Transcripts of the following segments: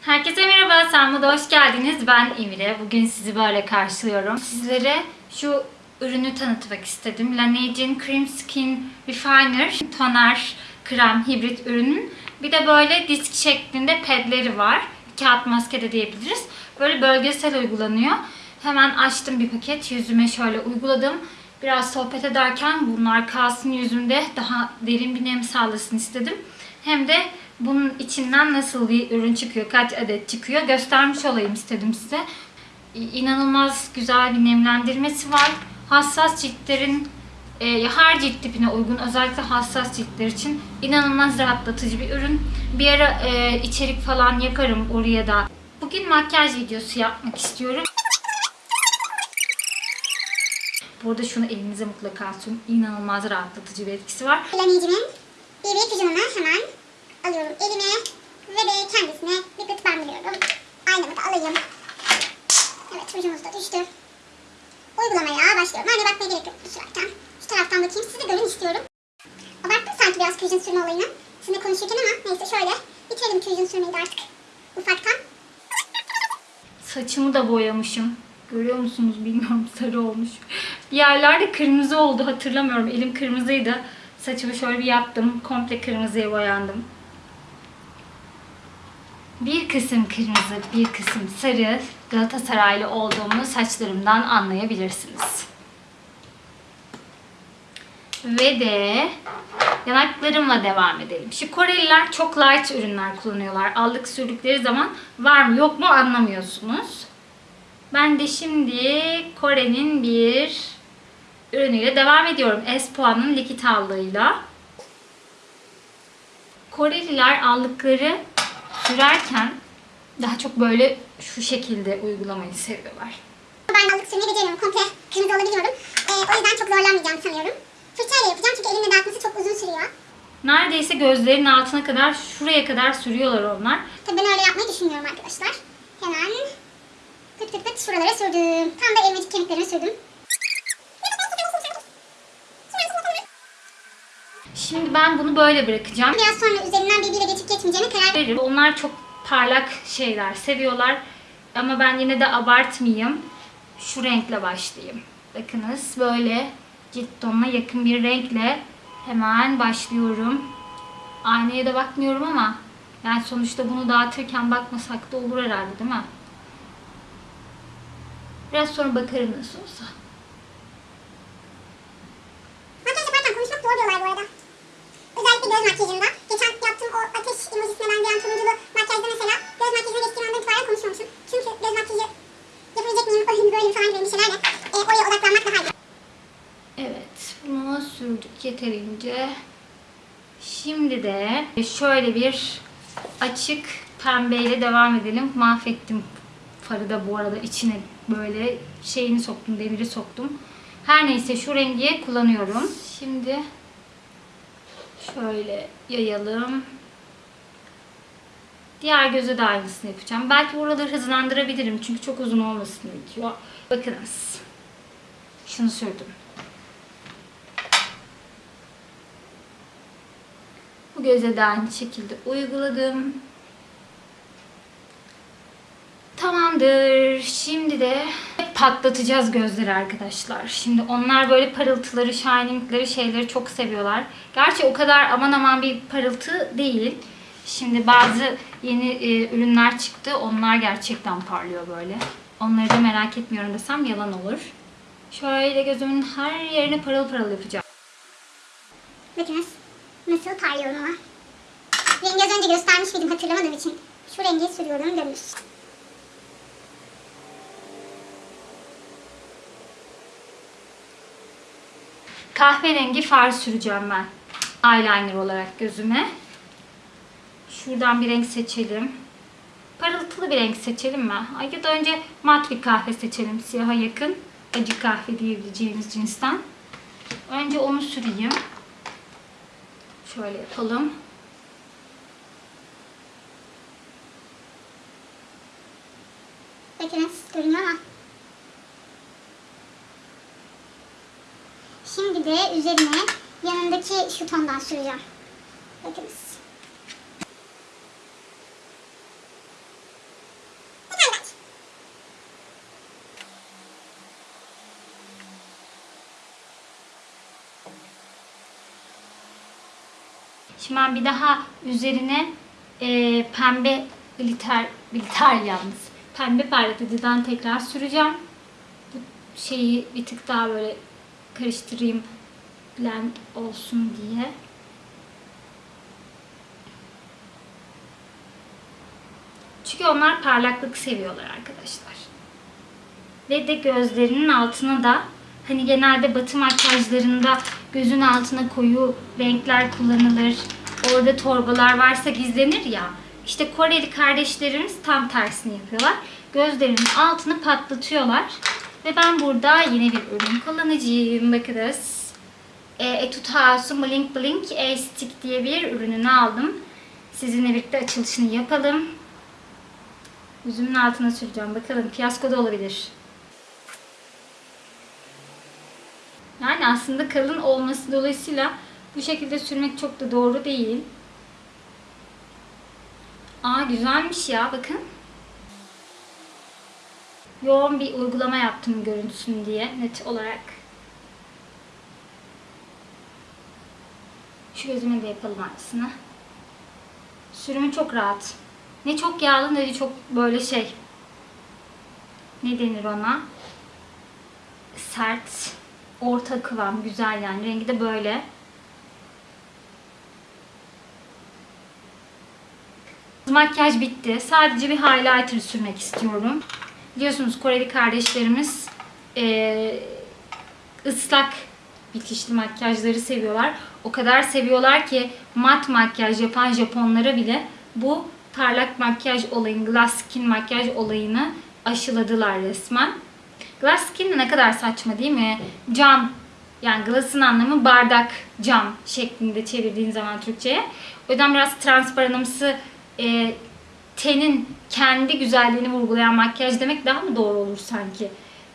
Herkese merhaba, Sanma'da hoş geldiniz. Ben Emire. Bugün sizi böyle karşılıyorum. Sizlere şu ürünü tanıtmak istedim. Laneige'in Cream Skin Refiner toner krem hibrit ürünün. Bir de böyle disk şeklinde pedleri var. Kağıt maske de diyebiliriz. Böyle bölgesel uygulanıyor. Hemen açtım bir paket. Yüzüme şöyle uyguladım. Biraz sohbet ederken bunlar kalsın yüzümde daha derin bir nem sağlasın istedim. Hem de bunun içinden nasıl bir ürün çıkıyor, kaç adet çıkıyor göstermiş olayım istedim size. İnanılmaz güzel bir nemlendirmesi var. Hassas ciltlerin e, her cilt tipine uygun özellikle hassas ciltler için inanılmaz rahatlatıcı bir ürün. Bir ara e, içerik falan yaparım oraya da. Bugün makyaj videosu yapmak istiyorum. Burada şunu elinize mutlaka sürün. İnanılmaz rahatlatıcı bir etkisi var. Laneyci'nin BB pijamını hemen alıyorum elime ve de kendisine bir gıt bandırıyorum. Aynamı da alayım. Evet rujumuz da düştü. Uygulamaya başlıyorum. Aynı bakmaya gerek yok bu sürerken. Şu taraftan bakayım. Sizi görün istiyorum. Abarttım sanki biraz kürjün sürme olayını. Sizinle konuşurken ama neyse şöyle bitirelim kürjün sürmeyi de artık. Ufaktan. Saçımı da boyamışım. Görüyor musunuz bilmiyorum sarı olmuş. Bir yerlerde kırmızı oldu hatırlamıyorum. Elim kırmızıydı. Saçımı şöyle bir yaptım. Komple kırmızıya boyandım. Bir kısım kırmızı, bir kısım sarı Galatasaraylı olduğumu saçlarımdan anlayabilirsiniz. Ve de yanaklarımla devam edelim. Şu Koreliler çok light ürünler kullanıyorlar. Aldık sürdükleri zaman var mı yok mu anlamıyorsunuz. Ben de şimdi Kore'nin bir ürünüyle devam ediyorum. Espoa'nın likit allığıyla. Koreliler aldıkları sürerken daha çok böyle şu şekilde uygulamayı seviyorlar. Ben aldık sürmeyi beceriyorum. Komple kırmızı olabiliyorum. Ee, o yüzden çok zorlanmayacağım sanıyorum. Fırçayla yapacağım çünkü elimle dağıtması çok uzun sürüyor. Neredeyse gözlerin altına kadar, şuraya kadar sürüyorlar onlar. Tabii ben öyle yapmayı düşünmüyorum arkadaşlar. Hemen pıt pıt pıt şuralara sürdüm. Tam da elmacık kemiklerine sürdüm. Şimdi ben bunu böyle bırakacağım. Biraz sonra üzerinden birbiriyle geçip geçmeyeceğine karar veririm. Onlar çok parlak şeyler seviyorlar. Ama ben yine de abartmayayım. Şu renkle başlayayım. Bakınız böyle cilt tonuna yakın bir renkle hemen başlıyorum. Aynaya da bakmıyorum ama yani sonuçta bunu dağıtırken bakmasak da olur herhalde değil mi? Biraz sonra bakarım nasıl olsa. Makyaj yaparken konuşmak zor diyorlar bu arada. Özellikle göz makyajında. Geçen yaptığım o ateş emojisine benzeyen turunculu makyajda mesela göz makyajına geçtiğim andan itibaren konuşmamışım. Çünkü göz makyajı yapabilecek miyim, öyle mi böyle mi falan gibi endişelerle e, oraya odaklanmak daha iyi. Evet, bunu sürdük yeterince. De şöyle bir açık pembeyle devam edelim. Mahvettim farı da bu arada içine böyle şeyini soktum, demiri soktum. Her neyse şu rengi kullanıyorum. Şimdi şöyle yayalım. Diğer göze de aynısını yapacağım. Belki buraları hızlandırabilirim çünkü çok uzun olmasın video. Bakınız. Şunu sürdüm. Bu göze de aynı şekilde uyguladım. Tamamdır. Şimdi de patlatacağız gözleri arkadaşlar. Şimdi onlar böyle parıltıları, shiningleri şeyleri çok seviyorlar. Gerçi o kadar aman aman bir parıltı değil. Şimdi bazı yeni e, ürünler çıktı. Onlar gerçekten parlıyor böyle. Onları da merak etmiyorum desem yalan olur. Şöyle gözümün her yerini parıl parıl yapacağım. Bakınız nasıl parlıyorum ama. Rengi az önce göstermiş miydim hatırlamadığım için. Şu rengi sürüyorum dönüş. Kahverengi far süreceğim ben. Eyeliner olarak gözüme. Şuradan bir renk seçelim. Parıltılı bir renk seçelim mi? Ay ya da önce mat bir kahve seçelim. Siyaha yakın. Acı kahve diyebileceğimiz cinsten. Önce onu süreyim. Şöyle yapalım. Bakınız görünüyor ama. Şimdi de üzerine yanındaki şu tondan süreceğim. Bakınız. Şimdi ben bir daha üzerine e, pembe glitter, glitter yalnız. Pembe parlatıcıdan tekrar süreceğim. Bu şeyi bir tık daha böyle karıştırayım blend olsun diye. Çünkü onlar parlaklık seviyorlar arkadaşlar. Ve de gözlerinin altına da hani genelde batı makyajlarında gözün altına koyu renkler kullanılır. Orada torbalar varsa gizlenir ya. İşte Koreli kardeşlerimiz tam tersini yapıyorlar. Gözlerinin altını patlatıyorlar. Ve ben burada yine bir ürün kullanacağım. Bakınız. E, Etude House'un Blink Blink A-Stick diye bir ürününü aldım. Sizinle birlikte açılışını yapalım. Yüzümün altına süreceğim. Bakalım fiyasko da olabilir. Yani aslında kalın olması dolayısıyla bu şekilde sürmek çok da doğru değil. Aa güzelmiş ya bakın. Yoğun bir uygulama yaptım görüntüsün diye net olarak. Şu gözüme de yapalım aynısını. Sürümü çok rahat. Ne çok yağlı ne de çok böyle şey. Ne denir ona? Sert. Orta kıvam. Güzel yani. Rengi de böyle. Makyaj bitti. Sadece bir highlighter sürmek istiyorum. Biliyorsunuz Koreli kardeşlerimiz eee, ıslak bitişli makyajları seviyorlar. O kadar seviyorlar ki mat makyaj yapan Japonlara bile bu parlak makyaj olayını, glass skin makyaj olayını aşıladılar resmen. Glass skin ne kadar saçma değil mi? Cam, yani glass'ın anlamı bardak, cam şeklinde çevirdiğin zaman Türkçe'ye. O yüzden biraz transparanımsı e, tenin kendi güzelliğini vurgulayan makyaj demek daha mı doğru olur sanki?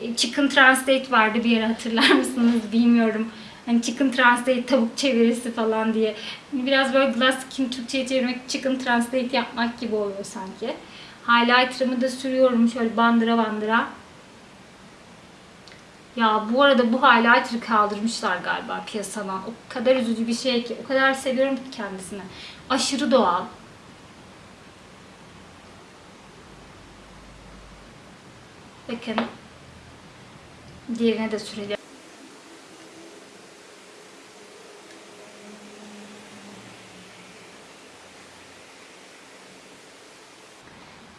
E, Chicken Translate vardı bir yere hatırlar mısınız bilmiyorum. Hani Chicken Translate tavuk çevirisi falan diye. Hani Biraz böyle glass skin Türkçe'ye çevirmek Chicken Translate yapmak gibi oluyor sanki. Highlighter'ımı da sürüyorum şöyle bandıra bandıra. Ya bu arada bu highlighter'ı kaldırmışlar galiba piyasadan. O kadar üzücü bir şey ki. O kadar seviyorum ki kendisini. Aşırı doğal. Bakın. Diğerine de süreceğim.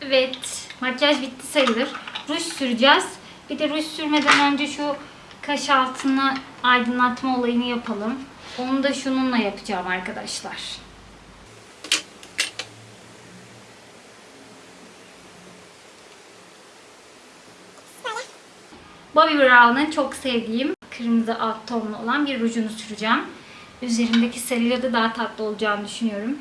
Evet. Makyaj bitti sayılır. Ruj süreceğiz. Bir de ruj sürmeden önce şu kaş altını aydınlatma olayını yapalım. Onu da şununla yapacağım arkadaşlar. Bobbi Brown'ın çok sevdiğim kırmızı alt tonlu olan bir rujunu süreceğim. Üzerindeki sarıyla da daha tatlı olacağını düşünüyorum.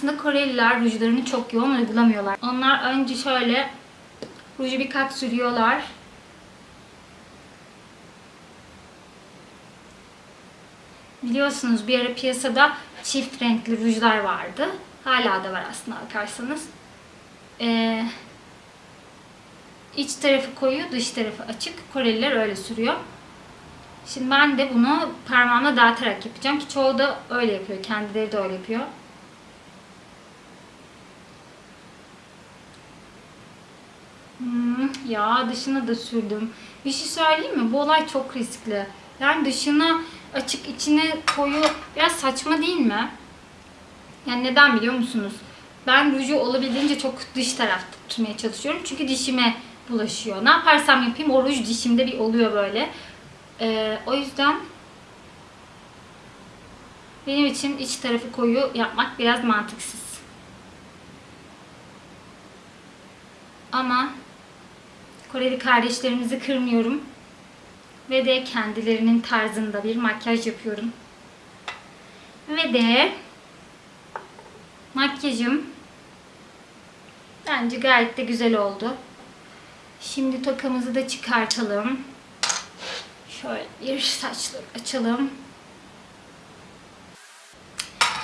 Aslında Koreliler rujlarını çok yoğun uygulamıyorlar. Onlar önce şöyle ruju bir kat sürüyorlar. Biliyorsunuz bir ara piyasada çift renkli rujlar vardı. Hala da var aslında bakarsanız. Ee, iç tarafı koyu, dış tarafı açık. Koreliler öyle sürüyor. Şimdi ben de bunu parmağımla dağıtarak yapacağım ki çoğu da öyle yapıyor. Kendileri de öyle yapıyor. Hmm, ya dışına da sürdüm. Bir şey söyleyeyim mi? Bu olay çok riskli. Yani dışına açık içine koyu biraz saçma değil mi? Yani neden biliyor musunuz? Ben ruju olabildiğince çok dış tarafta tutmaya çalışıyorum. Çünkü dişime bulaşıyor. Ne yaparsam yapayım o ruj dişimde bir oluyor böyle. Ee, o yüzden benim için iç tarafı koyu yapmak biraz mantıksız. Ama Koreli kardeşlerimizi kırmıyorum. Ve de kendilerinin tarzında bir makyaj yapıyorum. Ve de makyajım bence gayet de güzel oldu. Şimdi tokamızı da çıkartalım. Şöyle bir saçları açalım.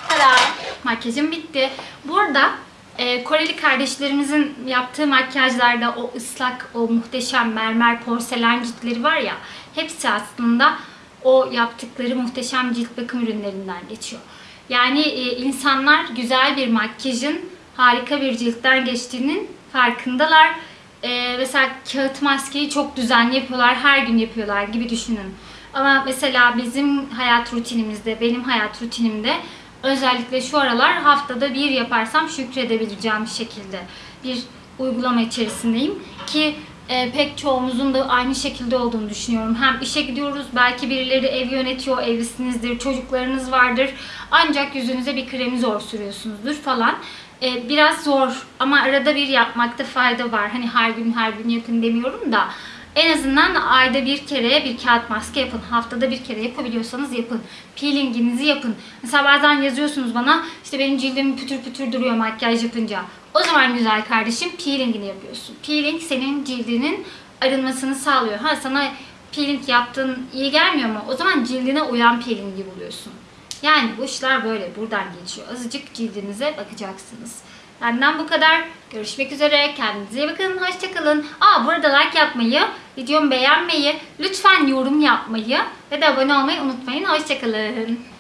Tada! Makyajım bitti. Burada e, Koreli kardeşlerimizin yaptığı makyajlarda o ıslak, o muhteşem mermer porselen ciltleri var ya hepsi aslında o yaptıkları muhteşem cilt bakım ürünlerinden geçiyor. Yani e, insanlar güzel bir makyajın harika bir ciltten geçtiğinin farkındalar. E, mesela kağıt maskeyi çok düzenli yapıyorlar, her gün yapıyorlar gibi düşünün. Ama mesela bizim hayat rutinimizde, benim hayat rutinimde özellikle şu aralar haftada bir yaparsam şükredebileceğim bir şekilde bir uygulama içerisindeyim ki e, pek çoğumuzun da aynı şekilde olduğunu düşünüyorum. Hem işe gidiyoruz, belki birileri ev yönetiyor, evlisinizdir, çocuklarınız vardır. Ancak yüzünüze bir kremi zor sürüyorsunuzdur falan. E, biraz zor ama arada bir yapmakta fayda var. Hani her gün her gün yapın demiyorum da en azından ayda bir kere bir kağıt maske yapın. Haftada bir kere yapabiliyorsanız yapın. Peelinginizi yapın. Mesela bazen yazıyorsunuz bana işte benim cildim pütür pütür duruyor makyaj yapınca. O zaman güzel kardeşim peelingini yapıyorsun. Peeling senin cildinin arınmasını sağlıyor. Ha sana peeling yaptın iyi gelmiyor mu? O zaman cildine uyan peelingi buluyorsun. Yani bu işler böyle buradan geçiyor. Azıcık cildinize bakacaksınız. Benden bu kadar. Görüşmek üzere. Kendinize iyi bakın. Hoşçakalın. Aa burada like yapmayı, videomu beğenmeyi, lütfen yorum yapmayı ve de abone olmayı unutmayın. Hoşçakalın.